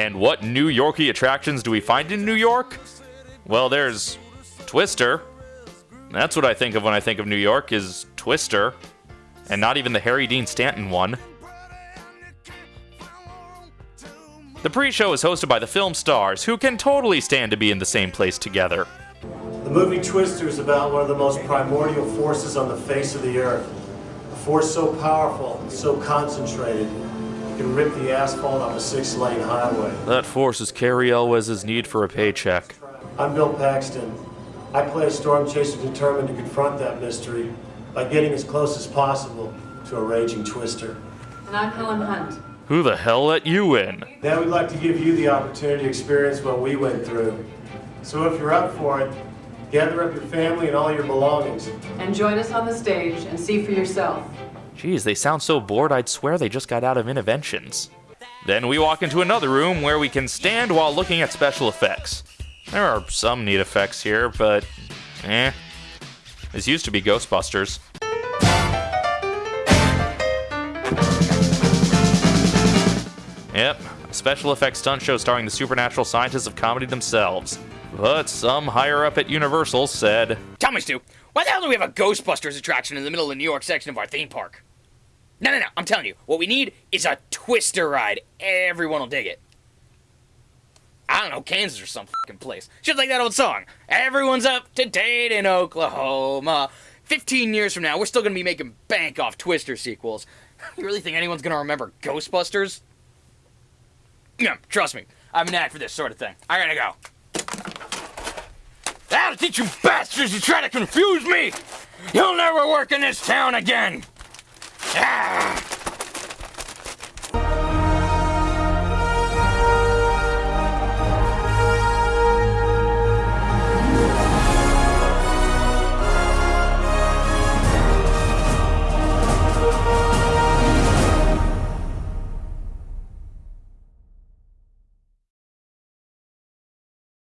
And what New Yorkie attractions do we find in New York? Well, there's Twister. That's what I think of when I think of New York is Twister. And not even the Harry Dean Stanton one. The pre-show is hosted by the film stars, who can totally stand to be in the same place together. The movie Twister is about one of the most primordial forces on the face of the earth. A force so powerful, so concentrated, can rip the asphalt off a six-lane highway. That forces Cary Elwes' need for a paycheck. I'm Bill Paxton. I play a storm chaser determined to confront that mystery by getting as close as possible to a raging twister. And I'm Helen Hunt. Who the hell let you in? Now we'd like to give you the opportunity to experience what we went through. So if you're up for it, gather up your family and all your belongings. And join us on the stage and see for yourself. Geez, they sound so bored I'd swear they just got out of interventions. Then we walk into another room where we can stand while looking at special effects. There are some neat effects here, but eh. This used to be Ghostbusters. Yep, a special effects stunt show starring the supernatural scientists of comedy themselves. But some higher up at Universal said, Tell me, Stu, why the hell do we have a Ghostbusters attraction in the middle of the New York section of our theme park? No, no, no, I'm telling you, what we need is a Twister ride. Everyone will dig it. I don't know, Kansas or some fucking place. Just like that old song. Everyone's up to date in Oklahoma. 15 years from now, we're still gonna be making bank off Twister sequels. You really think anyone's gonna remember Ghostbusters? Yeah, trust me, I'm an knack for this sort of thing. I gotta go. That'll teach you bastards to try to confuse me! You'll never work in this town again! Ah!